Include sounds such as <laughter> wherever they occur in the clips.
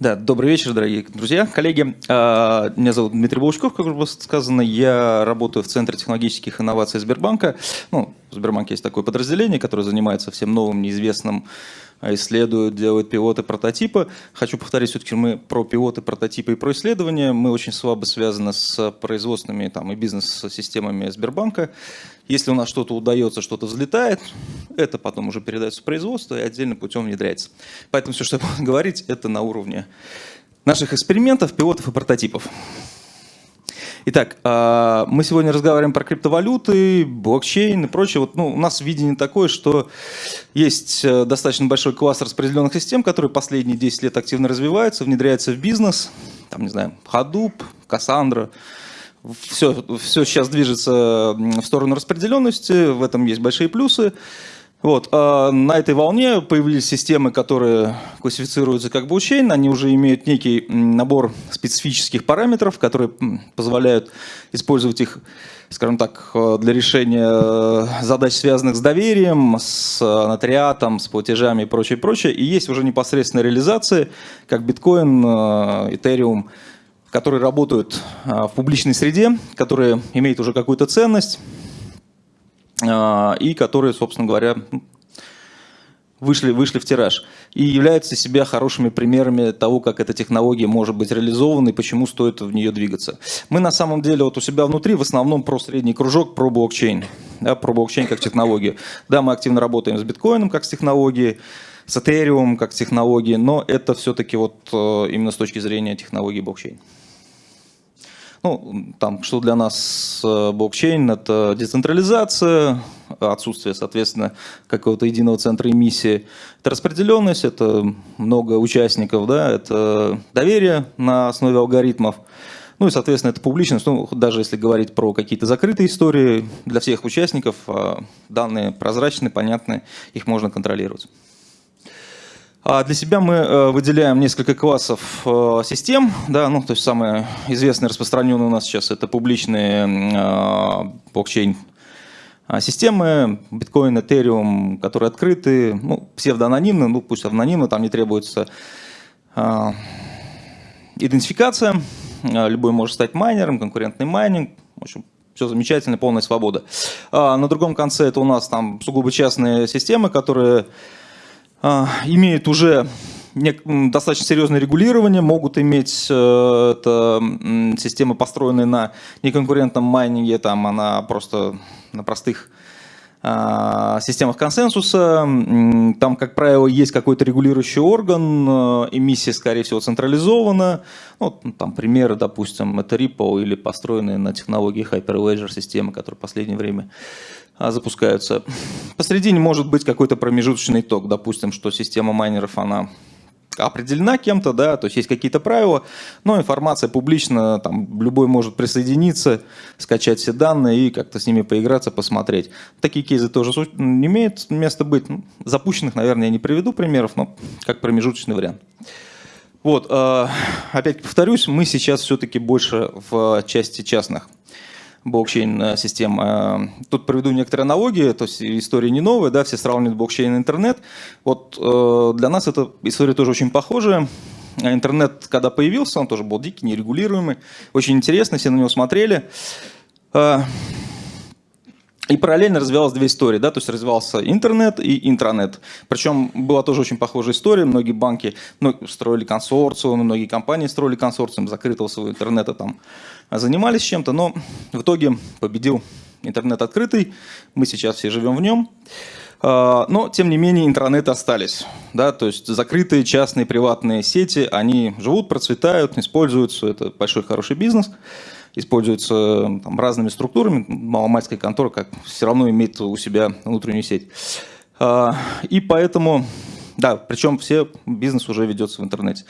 Да, добрый вечер, дорогие друзья, коллеги. А, меня зовут Дмитрий Волчков, как уже сказано. Я работаю в Центре технологических инноваций Сбербанка. Ну, в Сбербанке есть такое подразделение, которое занимается всем новым, неизвестным, а, исследует, делает пилоты, прототипы. Хочу повторить, все-таки мы про пилоты, прототипы и про исследования. Мы очень слабо связаны с производственными там, и бизнес-системами Сбербанка. Если у нас что-то удается, что-то взлетает, это потом уже передается в производство и отдельным путем внедряется. Поэтому все, что я буду говорить, это на уровне наших экспериментов, пилотов и прототипов. Итак, а, мы сегодня разговариваем про криптовалюты, блокчейн и прочее. Вот, ну, у нас видение такое, что есть э, достаточно большой класс распределенных систем, которые последние 10 лет активно развиваются, внедряются в бизнес. Там, не знаю, Hadoop, Cassandra, все, все сейчас движется в сторону распределенности, в этом есть большие плюсы. Вот, а на этой волне появились системы, которые классифицируются как блокчейн, они уже имеют некий набор специфических параметров, которые позволяют использовать их, скажем так, для решения задач, связанных с доверием, с нотариатом, с платежами и прочее, прочее. И есть уже непосредственная реализация, как биткоин, этериум, которые работают в публичной среде, которые имеют уже какую-то ценность и которые, собственно говоря, вышли, вышли в тираж. И являются себя хорошими примерами того, как эта технология может быть реализована и почему стоит в нее двигаться. Мы на самом деле вот у себя внутри в основном про средний кружок, про блокчейн. Да, про блокчейн как технологию. Да, мы активно работаем с биткоином как с технологией, с Ethereum как с технологией, но это все-таки вот э, именно с точки зрения технологии блокчейн. Ну, там, что для нас э, блокчейн – это децентрализация, отсутствие, соответственно, какого-то единого центра эмиссии. Это распределенность, это много участников, да, это доверие на основе алгоритмов. Ну и, соответственно, это публичность. Ну, даже если говорить про какие-то закрытые истории, для всех участников а данные прозрачны, понятны, их можно контролировать. А для себя мы э, выделяем несколько классов э, систем. Да, ну, то есть самые известные, распространенные у нас сейчас это публичные э, блокчейн системы, биткоин, этериум, которые открыты, ну, псевдоанонимны, ну пусть анонимно, там не требуется идентификация, любой может стать майнером, конкурентный майнинг, в общем, все замечательно, полная свобода. А на другом конце это у нас там сугубо частные системы, которые а, имеют уже достаточно серьезное регулирование, могут иметь э, это, системы, построенные на неконкурентном майнинге, там она просто на простых а, системах консенсуса. Там, как правило, есть какой-то регулирующий орган, эмиссия, скорее всего, централизована. Ну, там примеры, допустим, это Ripple или построенные на технологии Hyperledger системы, которые в последнее время а, запускаются. Посередине может быть какой-то промежуточный ток, допустим, что система майнеров, она определена кем-то, да, то есть есть какие-то правила, но информация публична, там любой может присоединиться, скачать все данные и как-то с ними поиграться, посмотреть. Такие кейсы тоже имеют место быть. Ну, запущенных, наверное, я не приведу примеров, но как промежуточный вариант. Вот, а, опять повторюсь, мы сейчас все-таки больше в части частных блокчейн-систем. Э, тут проведу некоторые аналогии, то есть история не новая, да, все сравнивают блокчейн и интернет. Вот э, для нас эта история тоже очень похожая. Интернет, когда появился, он тоже был дикий, нерегулируемый, очень интересно, все на него смотрели. И параллельно развивалась две истории, да, то есть развивался интернет и интранет. Причем была тоже очень похожая история, многие банки ну, строили консорциумы, многие компании строили консорциум закрытого своего интернета, там занимались чем-то, но в итоге победил интернет открытый, мы сейчас все живем в нем. А, но, тем не менее, интернеты остались. Да? То есть закрытые частные приватные сети, они живут, процветают, используются. Это большой хороший бизнес используется там, разными структурами. Маломальская контора как все равно имеет у себя внутреннюю сеть. А, и поэтому, да, причем все бизнес уже ведется в интернете.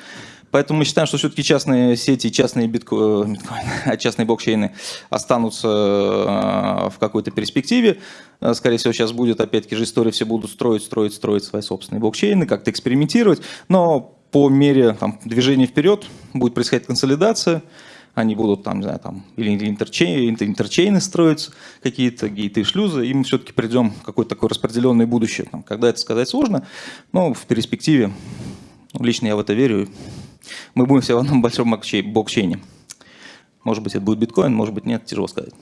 Поэтому мы считаем, что все-таки частные сети, частные битко... <laughs> биткоины, частные блокчейны останутся а, в какой-то перспективе. А, скорее всего, сейчас будет, опять-таки же, история, все будут строить, строить, строить свои собственные блокчейны, как-то экспериментировать. Но по мере там, движения вперед будет происходить консолидация, они будут там, не знаю, там, или интерчейны, интерчейны строить какие-то гейты, шлюзы, и мы все-таки придем в какое-то такое распределенное будущее. Там, когда это сказать сложно, но в перспективе, ну, лично я в это верю, мы будем все в одном большом блокчейне. Может быть, это будет биткоин, может быть, нет, тяжело сказать.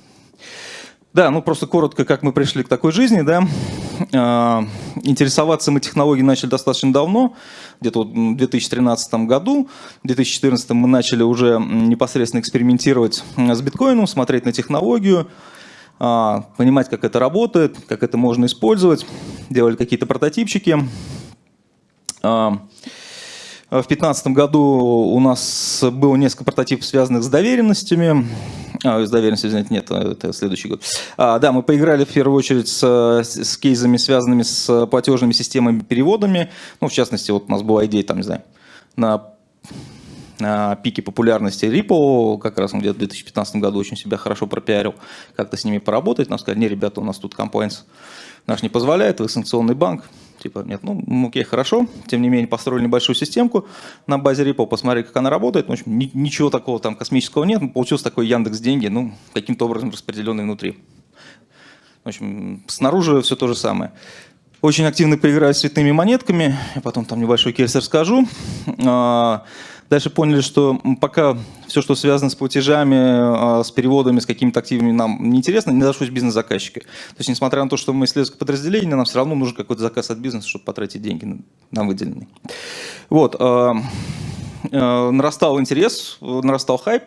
Да, ну просто коротко, как мы пришли к такой жизни, да. А, интересоваться мы технологией начали достаточно давно, где-то в 2013 году. В 2014 мы начали уже непосредственно экспериментировать с биткоином, смотреть на технологию, а, понимать, как это работает, как это можно использовать. Делали какие-то прототипчики. А, в 2015 году у нас было несколько прототипов, связанных с доверенностями. А, с доверенностью, извините, нет, это следующий год. А, да, мы поиграли в первую очередь с, с кейсами, связанными с платежными системами, переводами. Ну, в частности, вот у нас была идея, там, не знаю, на, на пике популярности Ripple, как раз он где-то в 2015 году очень себя хорошо пропиарил, как-то с ними поработать. Нам сказали, не, ребята, у нас тут комплайнс наш не позволяет, вы санкционный банк, Типа, нет, ну, окей, хорошо. Тем не менее, построили небольшую системку на базе Ripple, посмотрели, как она работает. Ну, в общем, ни, ничего такого там космического нет. Получился такой Яндекс деньги, ну, каким-то образом распределенный внутри. В общем, снаружи все то же самое. Очень активно поиграли с цветными монетками. Я потом там небольшой кейс расскажу. Дальше поняли, что пока все, что связано с платежами, а, с переводами, с какими-то активами нам неинтересно, не зашлось бизнес-заказчики. То есть, несмотря на то, что мы исследовательское подразделение, нам все равно нужен какой-то заказ от бизнеса, чтобы потратить деньги на выделенные. Вот. А, а, нарастал интерес, нарастал хайп.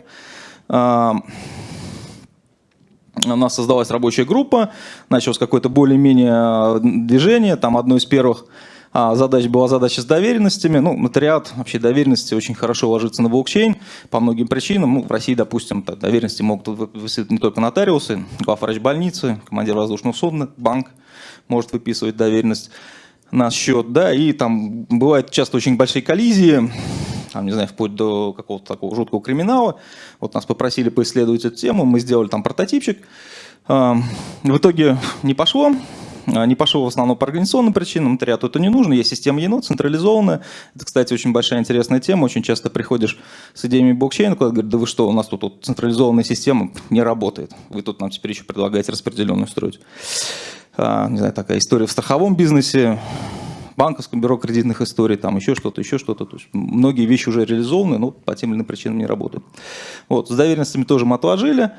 У нас создалась рабочая группа, началось какое-то более-менее движение. Там одно из первых задач была задача с доверенностями. Ну, нотариат, вообще доверенности очень хорошо ложится на блокчейн по многим причинам. Ну, в России, допустим, доверенности могут выписывать не только нотариусы, главврач больницы, командир воздушного судна, банк может выписывать доверенность на счет, да, и там бывают часто очень большие коллизии, там, не знаю, вплоть до какого-то такого жуткого криминала. Вот нас попросили поисследовать эту тему, мы сделали там прототипчик. В итоге не пошло, а, не пошел в основном по организационным причинам, нотариату это не нужно, есть система ЕНО, централизованная. Это, кстати, очень большая интересная тема, очень часто приходишь с идеями блокчейна, куда говорят, да вы что, у нас тут, тут централизованная система не работает, вы тут нам теперь еще предлагаете распределенную строить. А, не знаю, такая история в страховом бизнесе, банковском бюро кредитных историй, там еще что-то, еще что-то. То есть многие вещи уже реализованы, но по тем или иным причинам не работают. Вот, с доверенностями тоже мы отложили.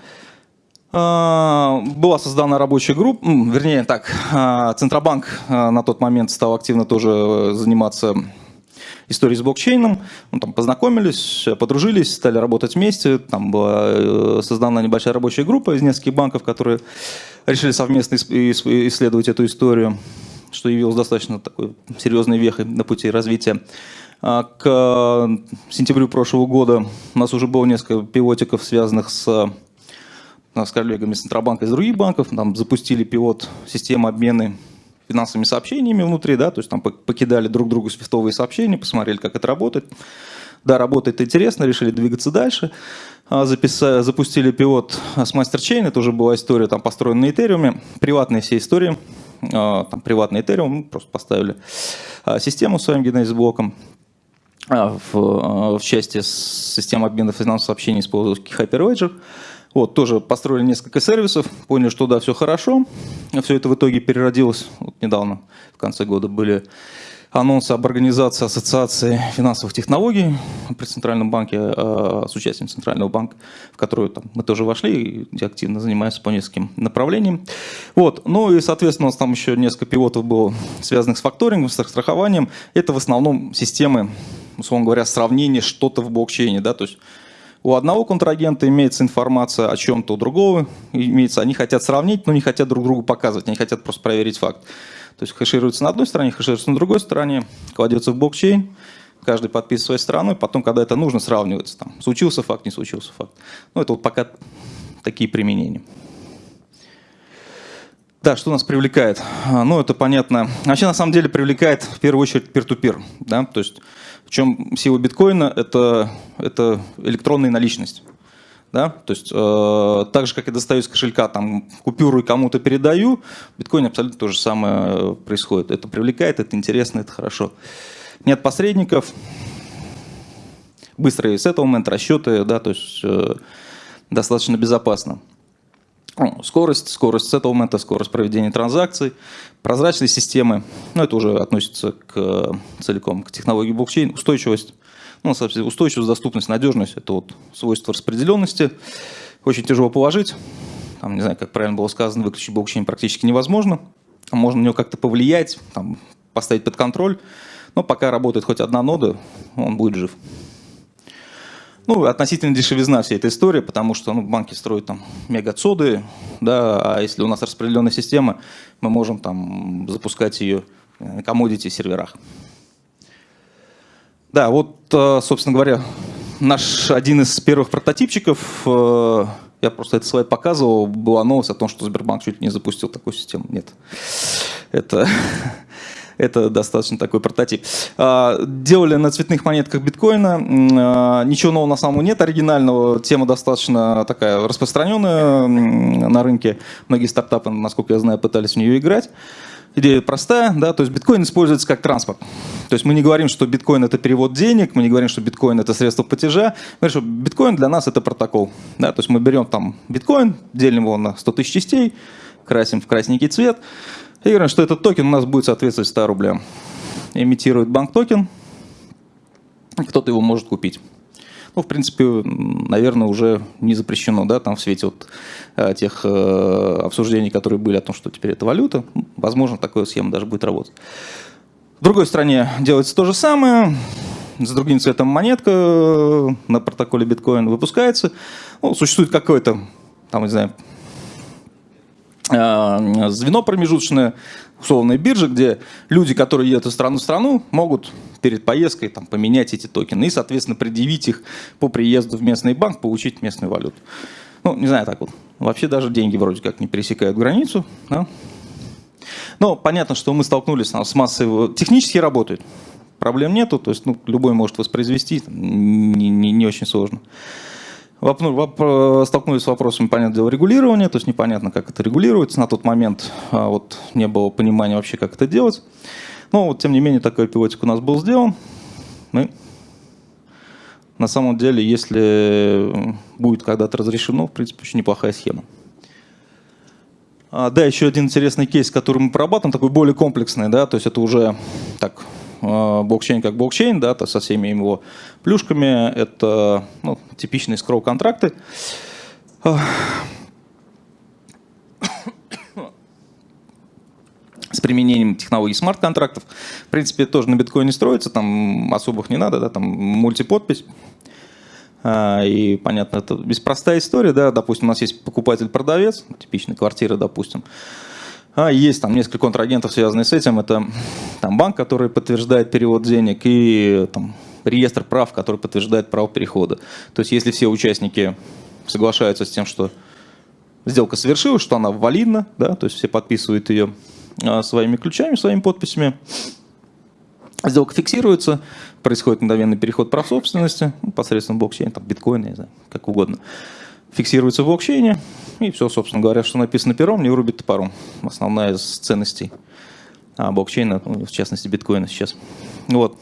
А, была создана рабочая группа, вернее так, а, Центробанк а, на тот момент стал активно тоже э, заниматься историей с блокчейном. Ну, там познакомились, подружились, стали работать вместе. Там была э, создана небольшая рабочая группа из нескольких банков, которые решили совместно исследовать эту историю, что явилось достаточно такой серьезной вехой на пути развития. К сентябрю прошлого года у нас уже было несколько пилотиков, связанных с с коллегами из Центробанка и из других банков, там запустили пилот системы обмена финансовыми сообщениями внутри, да, то есть там покидали друг другу свифтовые сообщения, посмотрели, как это работает. Да, работает интересно, решили двигаться дальше. А, записали, запустили пилот с MasterChain, это уже была история, там построена на Ethereum, приватные все истории, а, там приватный Ethereum, просто поставили а, систему своим Genesis блоком. В, в части системы обмена финансовых сообщений использовали Hyperledger. Вот, тоже построили несколько сервисов, поняли, что да, все хорошо. Все это в итоге переродилось, вот недавно, в конце года были анонсы об организации Ассоциации финансовых технологий при Центральном банке, а, с участием Центрального банка, в которую там, мы тоже вошли и активно занимаемся по нескольким направлениям. Вот. Ну и, соответственно, у нас там еще несколько пилотов было связанных с факторингом, с страхованием. Это в основном системы, условно говоря, сравнения что-то в блокчейне. Да? То есть у одного контрагента имеется информация о чем-то, у другого имеется. Они хотят сравнить, но не хотят друг другу показывать, они хотят просто проверить факт. То есть хэшируется на одной стороне, хэшируется на другой стороне, кладется в блокчейн, каждый подписывает своей стороной, потом, когда это нужно, сравнивается. Там, случился факт, не случился факт. Ну, это вот пока такие применения. Да, что нас привлекает? А, ну, это понятно. Вообще, на самом деле, привлекает в первую очередь peer-to-peer. -peer, да? То есть чем сила биткоина это, это электронная наличность. Да? То есть э, так же, как я достаю из кошелька там, купюру и кому-то передаю, в биткоине абсолютно то же самое происходит. Это привлекает, это интересно, это хорошо. Нет посредников, быстрый сеттлмент, расчеты, да, то есть э, достаточно безопасно. Скорость, скорость сеттлмента, скорость проведения транзакций, прозрачные системы, ну это уже относится к, целиком к технологии блокчейн, устойчивость. Ну, соответственно, устойчивость, доступность, надежность – это вот свойства распределенности. Очень тяжело положить. Там, не знаю, как правильно было сказано, выключить блокчейн практически невозможно. Можно на него как-то повлиять, там, поставить под контроль. Но пока работает хоть одна нода, он будет жив. Ну, относительно дешевизна всей этой истории, потому что ну, банки строят там мегацоды, да, а если у нас распределенная система, мы можем там запускать ее на commodity серверах. Да, вот, э, собственно говоря, наш один из первых прототипчиков, э, я просто этот слайд показывал, была новость о том, что Сбербанк чуть не запустил такую систему. Нет, это <laughs> это достаточно такой прототип. А, делали на цветных монетках биткоина. А, ничего нового на самом деле нет оригинального. Тема достаточно такая распространенная на рынке. Многие стартапы, насколько я знаю, пытались в нее играть. Идея простая, да, то есть биткоин используется как транспорт. То есть мы не говорим, что биткоин это перевод денег, мы не говорим, что биткоин это средство платежа, мы говорим, что биткоин для нас это протокол. Да, то есть мы берем там биткоин, делим его на 100 тысяч частей, красим в красненький цвет, и говорим, что этот токен у нас будет соответствовать 100 рублям. Имитирует банк токен, кто-то его может купить. Ну, в принципе, наверное, уже не запрещено, да, там в свете вот э, тех э, обсуждений, которые были о том, что теперь это валюта, возможно, такая схема даже будет работать. В другой стране делается то же самое, с другим цветом монетка э, на протоколе биткоин выпускается. Ну, существует какое-то, там, не знаю, звено промежуточное, условная биржа, где люди, которые едут из страны в страну, могут перед поездкой там, поменять эти токены и, соответственно, предъявить их по приезду в местный банк, получить местную валюту. Ну, не знаю, так вот. Вообще даже деньги вроде как не пересекают границу. Да? Но понятно, что мы столкнулись с массой... Технически работает. Проблем нету, то есть ну, любой может воспроизвести, не, не, не очень сложно. Ну, столкнулись с вопросами, понятное дело, регулирования, то есть непонятно, как это регулируется. На тот момент а, вот, не было понимания вообще, как это делать. Но вот, тем не менее, такой пилотик у нас был сделан. Мы на самом деле, если будет когда-то разрешено, в принципе, очень неплохая схема. А, да, еще один интересный кейс, который мы прорабатываем, такой более комплексный, да, то есть это уже так Э, блокчейн как блокчейн, да, то со всеми его плюшками. Это ну, типичные скроу-контракты. С применением технологий смарт-контрактов. В принципе, тоже на биткоине строится, там особых не надо, да, там мультиподпись. А, и понятно, это беспростая история, да, допустим, у нас есть покупатель-продавец, типичная квартира, допустим. А есть там несколько контрагентов, связанных с этим. Это там, банк, который подтверждает перевод денег, и там, реестр прав, который подтверждает право перехода. То есть если все участники соглашаются с тем, что сделка совершилась, что она валидна, да, то есть все подписывают ее а, своими ключами, своими подписями, сделка фиксируется, происходит мгновенный переход прав собственности ну, посредством блокчейна, там, биткоина, не знаю, как угодно фиксируется в блокчейне, и все, собственно говоря, что написано пером, не вырубит топором. Основная из ценностей а, блокчейна, ну, в частности биткоина сейчас. Вот.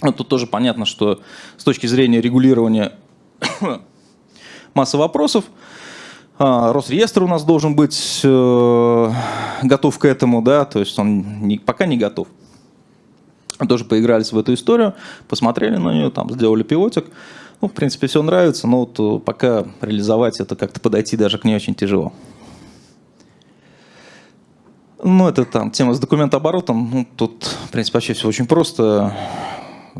вот. Тут тоже понятно, что с точки зрения регулирования <coughs> масса вопросов, а, Росреестр у нас должен быть э, готов к этому, да, то есть он не, пока не готов. Тоже поигрались в эту историю, посмотрели на нее, там сделали пилотик. Ну, в принципе, все нравится, но вот э, пока реализовать это как-то подойти даже к ней очень тяжело. Ну, это там тема с документооборотом. Ну, тут, в принципе, вообще все очень просто.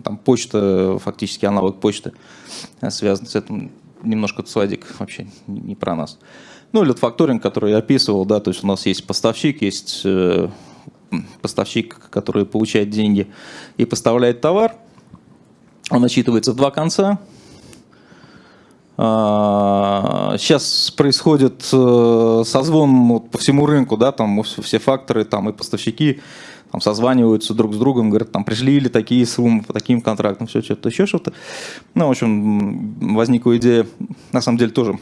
Там почта, фактически аналог почты, э, связан с этим. Немножко слайдик вообще не про нас. Ну, или факторинг, который я описывал, да, то есть у нас есть поставщик, есть э, поставщик, который получает деньги и поставляет товар. Он отчитывается в два конца, Сейчас а, происходит э, созвон по всему рынку, да, там все факторы, там и поставщики там созваниваются друг с другом, говорят, там пришли ли такие суммы по таким контрактам, все что-то, еще что-то. Ну, в общем, возникла идея, на самом деле, тоже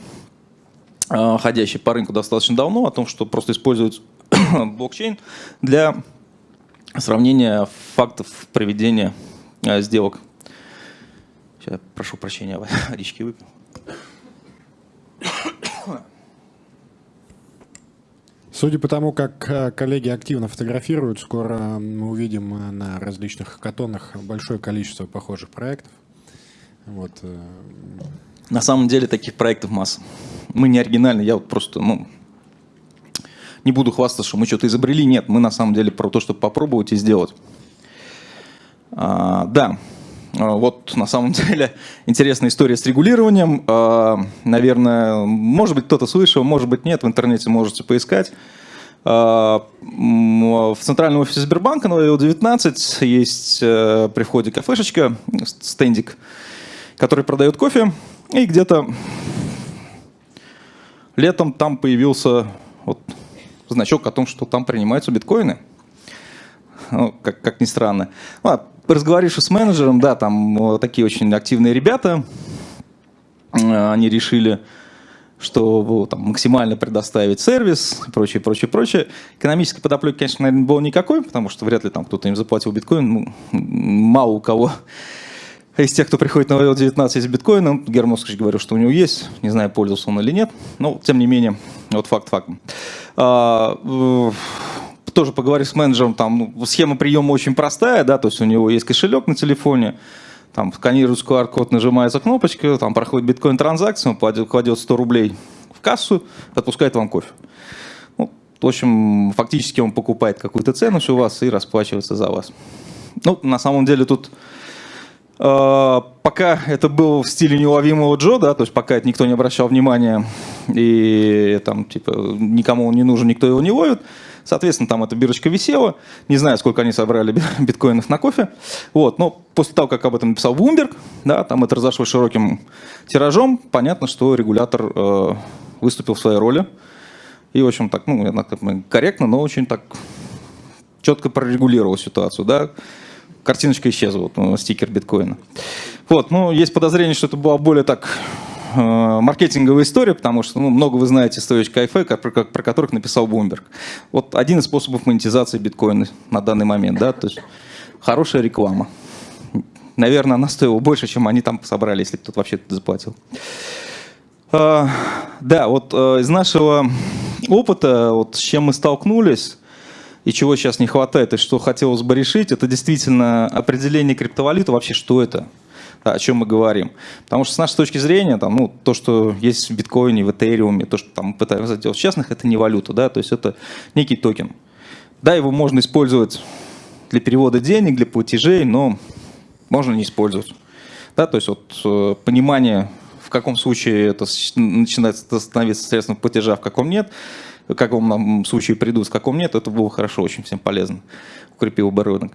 а, ходящий по рынку достаточно давно, о том, что просто используют <coughs> блокчейн для сравнения фактов проведения а, сделок. Сейчас, прошу прощения, <laughs> водички выпил. Судя по тому, как э, коллеги активно фотографируют, скоро мы увидим э, на различных хакатонах большое количество похожих проектов. Вот. Э, на самом деле таких проектов масса. Мы не оригинальны, я вот просто, ну, не буду хвастаться, что мы что-то изобрели. Нет, мы на самом деле про то, чтобы попробовать и сделать. А, да, вот на самом <laughs> деле интересная история с регулированием. А, наверное, может быть кто-то слышал, может быть нет, в интернете можете поискать. А, в центральном офисе Сбербанка на L19 есть э, при входе кафешечка, стендик, который продает кофе. И где-то летом там появился вот значок о том, что там принимаются биткоины. Ну, как, как ни странно. Ну, разговарившись с менеджером, да, там такие очень активные ребята, э, они решили, что там, максимально предоставить сервис и прочее, прочее, прочее. Экономической подоплеки, конечно, наверное, было никакой, потому что вряд ли там кто-то им заплатил биткоин. Ну, мало у кого из тех, кто приходит на VL19 из биткоина, Герман Москвич говорил, что у него есть, не знаю, пользовался он или нет, но тем не менее, вот факт фактом. Тоже поговорив с менеджером, там ну, схема приема очень простая, да, то есть у него есть кошелек на телефоне, там сканируется QR-код, нажимается кнопочка, там проходит биткоин-транзакция, он кладет 100 рублей в кассу, отпускает вам кофе. Ну, в общем, фактически он покупает какую-то ценность у вас и расплачивается за вас. Ну, на самом деле тут э, пока это было в стиле неуловимого Джо, да, то есть пока это никто не обращал внимания и там типа никому он не нужен, никто его не ловит, Соответственно, там эта бирочка висела. Не знаю, сколько они собрали биткоинов на кофе. Вот. Но после того, как об этом написал Bloomberg, да, там это разошлось широким тиражом, понятно, что регулятор э, выступил в своей роли. И, в общем, так, ну, корректно, но очень так четко прорегулировал ситуацию, да. Картиночка исчезла, вот, ну, стикер биткоина. Вот, ну, есть подозрение, что это была более так маркетинговая история, потому что ну, много вы знаете стоечек кайфе, про, про которых написал Bloomberg. Вот один из способов монетизации биткоина на данный момент, да, то есть хорошая реклама. Наверное, она стоила больше, чем они там собрали, если кто-то вообще это заплатил. А, да, вот а, из нашего опыта, вот с чем мы столкнулись, и чего сейчас не хватает, и что хотелось бы решить, это действительно определение криптовалюты, вообще что это – о чем мы говорим. Потому что с нашей точки зрения, там, ну, то, что есть в биткоине, в этериуме, то, что там пытаются делать в частных, это не валюта, да, то есть это некий токен. Да, его можно использовать для перевода денег, для платежей, но можно не использовать. Да, то есть вот э, понимание, в каком случае это начинает становиться средством платежа, в каком нет, в каком нам случае придут, в каком нет, это было хорошо, очень всем полезно, укрепил бы рынок.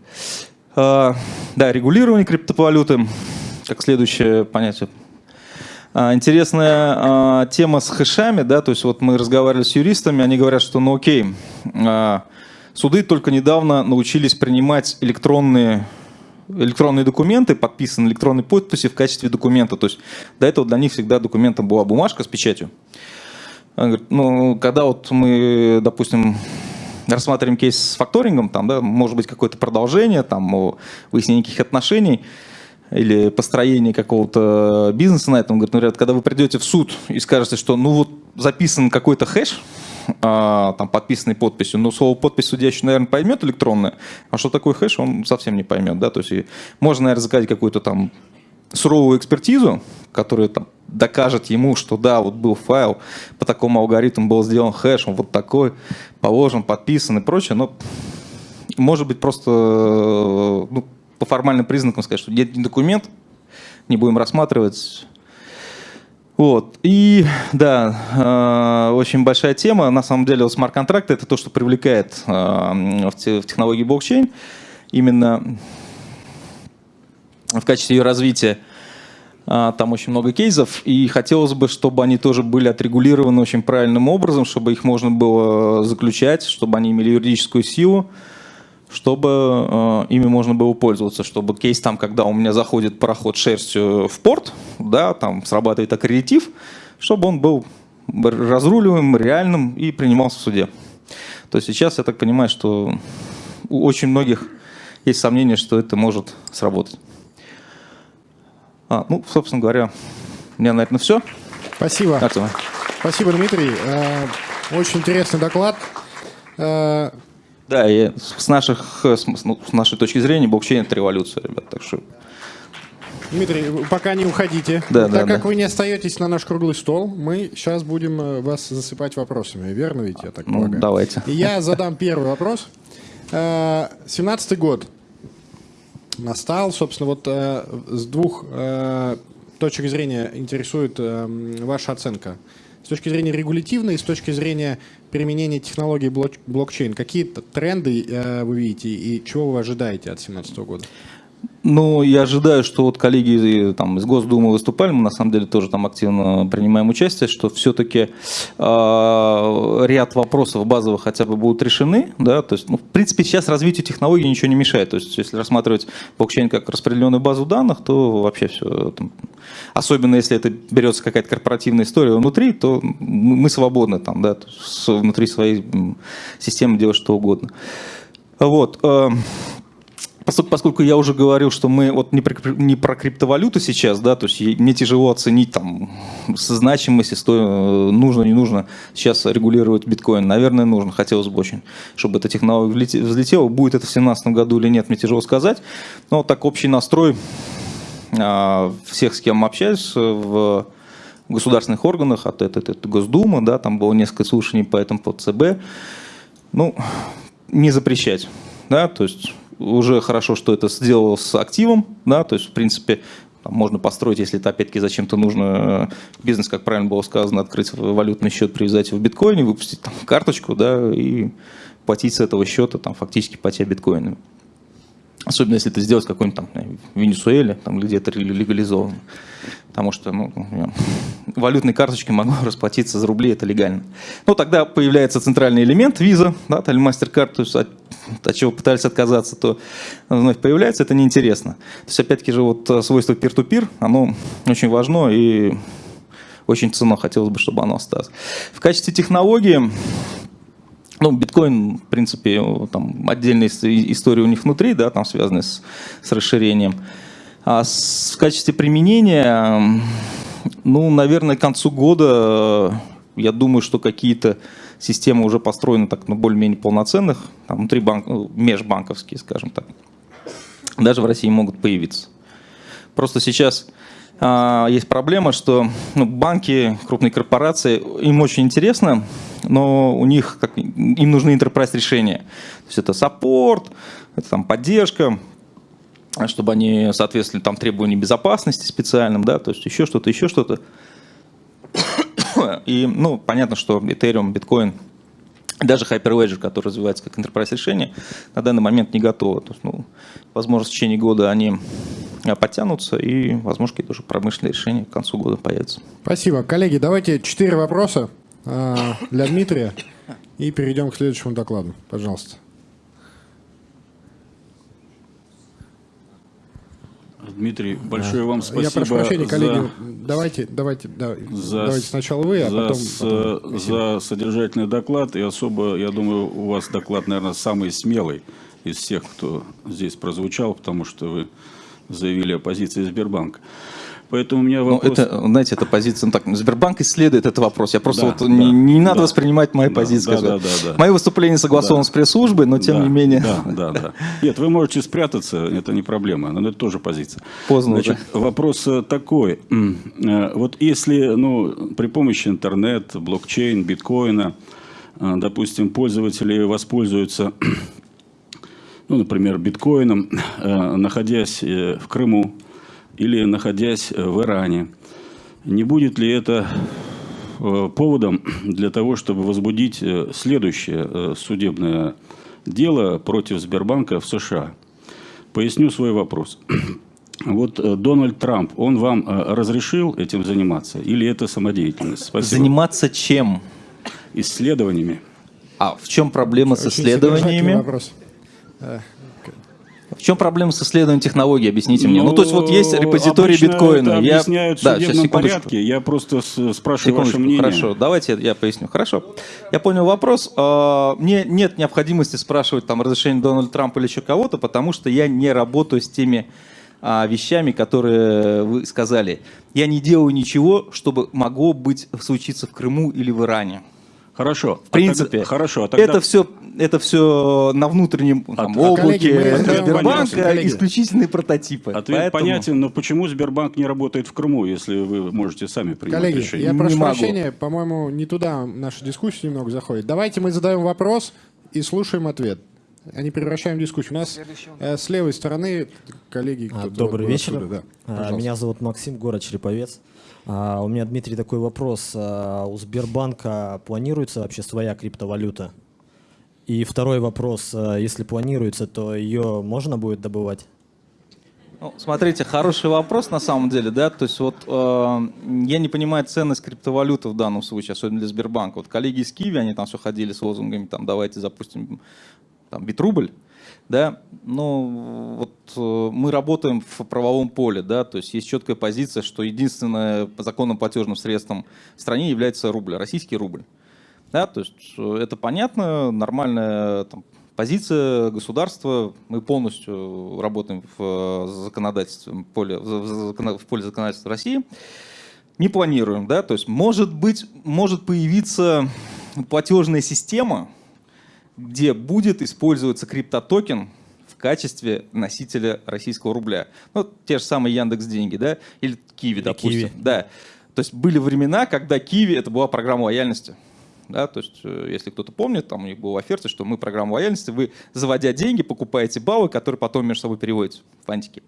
А, да, регулирование криптовалюты как следующее понятие. А, интересная а, тема с хэшами, да, то есть вот мы разговаривали с юристами, они говорят, что ну окей, а, суды только недавно научились принимать электронные электронные документы, подписанные электронной подписи в качестве документа. То есть до этого для них всегда документом была бумажка с печатью. ну, когда вот мы, допустим, рассматриваем кейс с факторингом, там, да, может быть какое-то продолжение, там, выяснение каких отношений, или построение какого-то бизнеса на этом. Говорит, например, когда вы придете в суд и скажете, что ну вот записан какой-то хэш, а, там подписанный подписью, но слово подпись судья еще, наверное, поймет электронное, а что такое хэш, он совсем не поймет, да, то есть можно, наверное, заказать какую-то там суровую экспертизу, которая там докажет ему, что да, вот был файл, по такому алгоритму был сделан хэш, он вот такой, положен, подписан и прочее, но может быть просто ну, по формальным признакам сказать, что нет документ, не будем рассматривать. Вот. И да, э, очень большая тема. На самом деле, вот смарт-контракты это то, что привлекает э, в, те, в технологии блокчейн. Именно в качестве ее развития э, там очень много кейсов. И хотелось бы, чтобы они тоже были отрегулированы очень правильным образом, чтобы их можно было заключать, чтобы они имели юридическую силу чтобы э, ими можно было пользоваться, чтобы кейс там, когда у меня заходит пароход шерстью в порт, да, там срабатывает аккредитив, чтобы он был разруливаемым, реальным и принимался в суде. То есть сейчас я так понимаю, что у очень многих есть сомнения, что это может сработать. А, ну, собственно говоря, у меня, наверное, все. Спасибо. Спасибо, Дмитрий. Э, очень интересный доклад. Э, Да, и с, наших, с, ну, с нашей точки зрения блокчейн это революция, ребят. Так что Дмитрий, пока не уходите. Да, так да, как да. вы не остаетесь на наш круглый стол, мы сейчас будем э, вас засыпать вопросами. Верно ведь, я так ну, полагаю? давайте. И я задам первый вопрос. Э, 17-й год настал, собственно, вот э, с двух э, точек зрения интересует э, м, ваша оценка. С точки зрения регулятивной с точки зрения применения технологий блок- блокчейн. Какие тренды э, вы видите и чего вы ожидаете от 2017 года? Ну, я ожидаю, что вот коллеги э, там, из Госдумы выступали, мы на самом деле тоже там активно принимаем участие, что все-таки ряд вопросов базовых хотя бы будут решены. Да? То есть, ну, в принципе, сейчас развитию технологий ничего не мешает. То есть, если рассматривать блокчейн как распределенную базу данных, то вообще все. особенно если это берется какая-то корпоративная история внутри, то мы свободны там, да, внутри своей системы делать что угодно. Вот. э, Поскольку я уже говорил, что мы вот не про, не про криптовалюту сейчас, да, то есть мне тяжело оценить там со значимости, сто, нужно, не нужно сейчас регулировать биткоин. Наверное, нужно, хотелось бы очень, чтобы эта технология взлетела. Будет это в 2017 году или нет, мне тяжело сказать. Но так общий настрой а, всех, с кем общаюсь в государственных органах, от это, это Госдума, да, там было несколько слушаний по этому по ЦБ. Ну, не запрещать, да, то есть уже хорошо, что это сделал с активом, да, то есть, в принципе, там можно построить, если это опять-таки зачем-то нужно э, бизнес, как правильно было сказано, открыть валютный счет, привязать его в биткоине, выпустить там карточку, да, и платить с этого счета там фактически платя биткоинами. Особенно если это сделать в какой-нибудь там Венесуэле, там где-то легализовано. Потому что ну, валютной карточкой могу <laughs> расплатиться за рубли, это легально. Ну, тогда появляется центральный элемент виза, да, или MasterCard, то есть от, от чего пытались отказаться, то вновь появляется, это неинтересно. То есть, опять-таки же, вот э, свойство peer-to-peer, оно очень важно и очень ценно, хотелось бы, чтобы оно осталось. В качестве технологии, ну, биткоин, в принципе, там отдельная ис- история у них внутри, да, там связанная с, с расширением. А в качестве применения, ну, наверное, к концу года, э, я думаю, что какие-то системы уже построены так, ну, более-менее полноценных, там, внутри банк, ну, межбанковские, скажем так, даже в России могут появиться. Просто сейчас а, есть проблема, что ну, банки, крупные корпорации, им очень интересно, но у них как, им нужны enterprise решения. То есть это саппорт, это там поддержка, чтобы они соответствовали там требованиям безопасности специальным, да, то есть еще что-то, еще что-то. И, ну, понятно, что Ethereum, Bitcoin, даже Hyperledger, который развивается как enterprise решение, на данный момент не готово. То есть, ну, возможно, в течение года они а, подтянутся, и, возможно, какие-то уже промышленные решения к концу года появятся. Спасибо. Коллеги, давайте четыре вопроса э, для Дмитрия и перейдем к следующему докладу. Пожалуйста. Дмитрий, большое вам спасибо. Я прошу прощения, за- коллеги. Давайте, давайте, да, за, давайте сначала вы, а за потом... с- потом. за содержательный доклад. И особо, я думаю, у вас доклад, наверное, самый смелый из всех, кто здесь прозвучал, потому что вы заявили о позиции Сбербанка. Поэтому у меня Ну, вопрос... это, знаете, эта позиция, ну, так, Сбербанк исследует этот вопрос. Я просто Да, вот да, не, не надо да. воспринимать мои Да, позиции. да, да, да, да. Мои выступления согласованы Да. с пресс-службой, но тем Да, не менее. Да, да, да. Нет, вы можете спрятаться, это не проблема, но это тоже позиция. Поздно Значит, вопрос э, такой. Э, Вот если ну, при помощи интернет, блокчейн, биткоина, э, допустим, пользователи воспользуются, <clears throat> ну, например, биткоином, находясь в Крыму или находясь э, в Иране, не будет ли это э, поводом для того, чтобы возбудить э, следующее судебное дело против Сбербанка в США. Поясню свой вопрос. <clears throat> Вот Дональд Трамп, он вам разрешил этим заниматься или это самодеятельность? Спасибо. Заниматься чем? Исследованиями. А в чем проблема с Очень содержательный исследованиями? вопрос. В чем проблема с исследованием технологий? Объясните мне. Ну, то есть вот есть репозиторий биткоина. Это Я- объясняют в Да, судебном секундочку. порядке. Я просто спрашиваю ваше мнение. хорошо, давайте я поясню. Хорошо, я понял вопрос. А, Мне нет необходимости спрашивать там разрешение Дональда Трампа или еще кого-то, потому что я не работаю с теми а, вещами, которые вы сказали. Я не делаю ничего, чтобы могло быть случиться в Крыму или в Иране. Хорошо. В принципе, хорошо. а тогда- это все это все на внутреннем там, а, облаке коллеги, мы Сбербанка коллеги. исключительные прототипы. Ответ Поэтому- понятен, но почему Сбербанк не работает в Крыму, если вы можете сами принять Коллеги, решение? я Не прошу могу. прощения, по-моему, не туда наша дискуссия немного заходит. Давайте мы задаем вопрос и слушаем ответ. А не превращаем дискуссию. У нас э, с левой стороны коллеги... А, Добрый вечер. отсюда, да. А, Пожалуйста. Меня зовут Максим, город Череповец. А, У меня, Дмитрий, такой вопрос. А, У Сбербанка планируется вообще своя криптовалюта? И второй вопрос. а, Если планируется, то ее можно будет добывать? Ну, смотрите, хороший вопрос на самом деле, да, то есть вот э, я не понимаю ценность криптовалюты в данном случае, особенно для Сбербанка. Вот коллеги из Киви, они там все ходили с лозунгами, там, давайте запустим там, битрубль, да, но вот э, мы работаем в правовом поле, да, то есть есть четкая позиция, что единственное по законным платежным средством в стране является рубль, российский рубль. Да, то есть э, это понятно, нормальная там, позиция государства. Мы полностью работаем в э, законодательстве, поле, в, поле законодательства России. Не планируем, да, то есть может быть, может появиться платежная система, где будет использоваться криптотокен в качестве носителя российского рубля. Ну, те же самые Яндекс деньги, да, или Киви, допустим. Киви. Да. То есть были времена, когда Киви это была программа лояльности. Да, то есть, э, если кто-то помнит, там у них была оферта, что мы программа лояльности, вы, заводя деньги, покупаете баллы, которые потом между собой переводятся в фантики.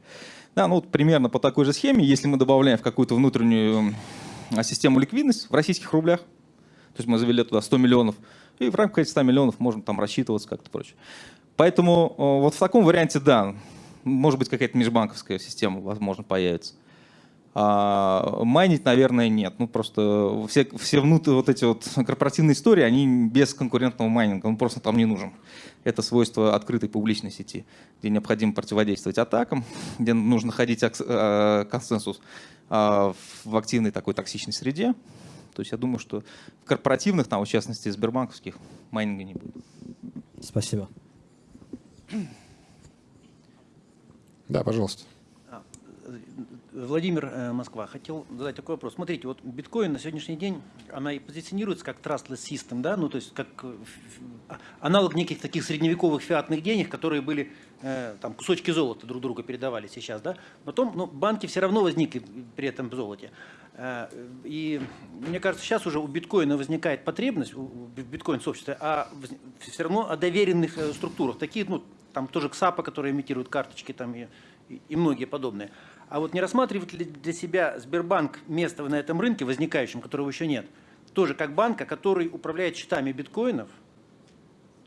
Да, ну вот примерно по такой же схеме, если мы добавляем в какую-то внутреннюю м, систему ликвидность в российских рублях, то есть мы завели туда 100 миллионов, и в рамках этих 100 миллионов можно там рассчитываться как-то прочее. Поэтому э, вот в таком варианте, да, может быть какая-то межбанковская система, возможно, появится. А майнить, наверное, нет. Ну, просто все, все внутрь, вот эти вот корпоративные истории, они без конкурентного майнинга, он просто там не нужен. Это свойство открытой публичной сети, где необходимо противодействовать атакам, <laughs> где нужно находить акс- э, консенсус а, в активной такой токсичной среде. То есть я думаю, что в корпоративных, там, в частности, сбербанковских, майнинга не будет. Спасибо. Да, пожалуйста. Владимир, э, Москва. Хотел задать такой вопрос. Смотрите, вот биткоин на сегодняшний день, она и позиционируется как trustless system, да, ну то есть как э, аналог неких таких средневековых фиатных денег, которые были, э, там, кусочки золота друг другу передавали сейчас, да. Потом, ну, банки все равно возникли при этом золоте. Э, И мне кажется, сейчас уже у биткоина возникает потребность, у- биткоин-сообщества, а все равно о доверенных структурах. Такие, ну, там тоже КСАПа, которые имитируют карточки там и- и многие подобные. А вот не рассматривает ли для себя Сбербанк место на этом рынке, возникающем, которого еще нет, тоже как банка, который управляет счетами биткоинов?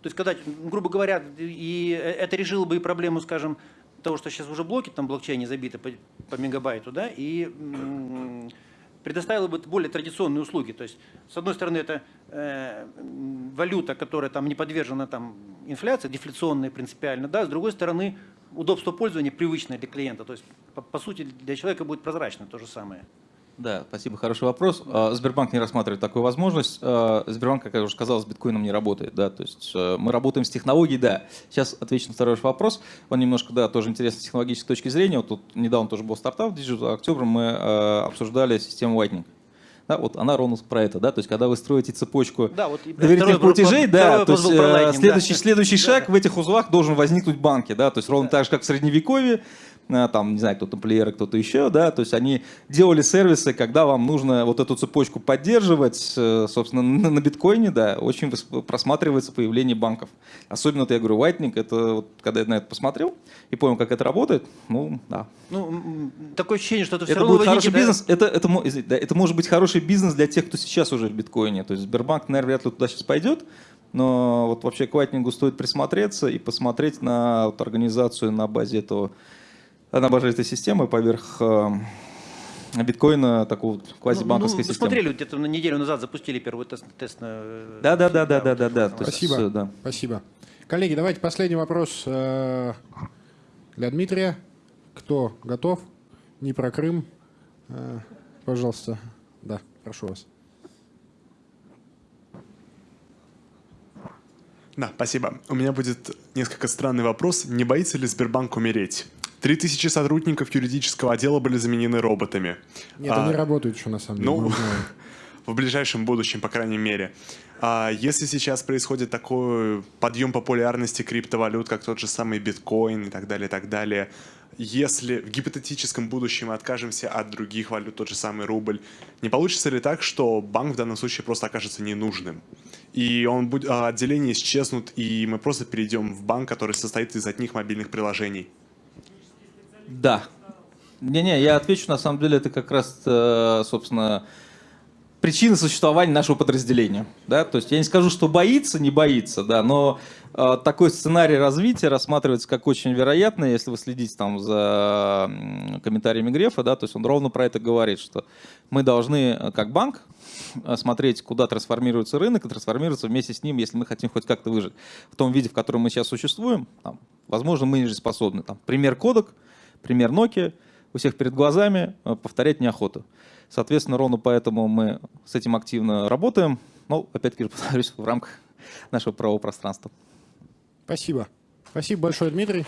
То есть, когда, грубо говоря, и это решило бы и проблему, скажем, того, что сейчас уже блоки там блокчейне забиты по, по мегабайту, да, и предоставило бы более традиционные услуги. То есть, с одной стороны, это э, валюта, которая там не подвержена там, инфляции, дефляционная принципиально, да, с другой стороны, удобство пользования привычное для клиента. То есть, по, по сути, для человека будет прозрачно то же самое. Да, спасибо, хороший вопрос. А, Сбербанк не рассматривает такую возможность. А, Сбербанк, как я уже сказал, с биткоином не работает. Да? То есть э, мы работаем с технологией, да. Сейчас отвечу на второй ваш вопрос. Он немножко, да, тоже интересный с технологической точки зрения. Вот тут недавно тоже был стартап Digital October, мы обсуждали систему Lightning. Да, вот она ровно про это, да, то есть когда вы строите цепочку Да, вот доверительных второй платежей, да, то есть про э, Lightning, следующий, да. следующий Да, шаг да. в этих узлах должен возникнуть в банке, да, то есть ровно так же, как в Средневековье, там, не знаю, кто тамплиеры, кто-то еще, да, то есть они делали сервисы, когда вам нужно вот эту цепочку поддерживать, э, собственно, <laughs> на, биткоине, да, очень просматривается появление банков. Особенно, вот я говорю, Lightning, это вот, когда я на это посмотрел и понял, как это работает, ну, да, Ну, такое ощущение, что это все это равно будет хороший да, бизнес. Это, это, извините, да, это может быть хороший бизнес для тех, кто сейчас уже в биткоине. То есть Сбербанк, наверное, вряд ли туда сейчас пойдет. Но вот вообще к Lightning стоит присмотреться и посмотреть на вот организацию на базе этого, на базе этой системы поверх э, биткоина, такого вот квазибанковской ну, вы системы. смотрели, где-то на неделю назад запустили первый тест, тест на... э, Да, да, да, да, да, да, да. Спасибо. э, да. Спасибо. Коллеги, давайте последний вопрос э, для Дмитрия. Кто готов? Не про Крым. Э, Пожалуйста. Да, прошу вас. Да, спасибо. У меня будет несколько странный вопрос. Не боится ли Сбербанк умереть? Три тысячи сотрудников юридического отдела были заменены роботами. Нет, А, они работают еще на самом деле. ну, <laughs> в ближайшем будущем, по крайней мере. А если сейчас происходит такой подъем популярности криптовалют, как тот же самый биткоин и так далее, и так далее, если в гипотетическом будущем мы откажемся от других валют, тот же самый рубль, не получится ли так, что банк в данном случае просто окажется ненужным? И он будет, а, отделения исчезнут, и мы просто перейдем в банк, который состоит из одних мобильных приложений? Да. Не-не, я отвечу, на самом деле, это как раз, э, собственно, причина существования нашего подразделения. Да? То есть я не скажу, что боится, не боится, да, но э, такой сценарий развития рассматривается как очень вероятный, если вы следите там за комментариями Грефа, да, то есть он ровно про это говорит, что мы должны, э, как банк, смотреть, куда трансформируется рынок, и трансформироваться вместе с ним, если мы хотим хоть как-то выжить. В том виде, в котором мы сейчас существуем, там, возможно, мы не способны. Там, пример кодек, пример Nokia, у всех перед глазами, э, повторять неохота. Соответственно, ровно поэтому мы с этим активно работаем. Ну, опять-таки, <laughs> повторюсь, в рамках нашего правового пространства. Спасибо. Спасибо большое, Дмитрий.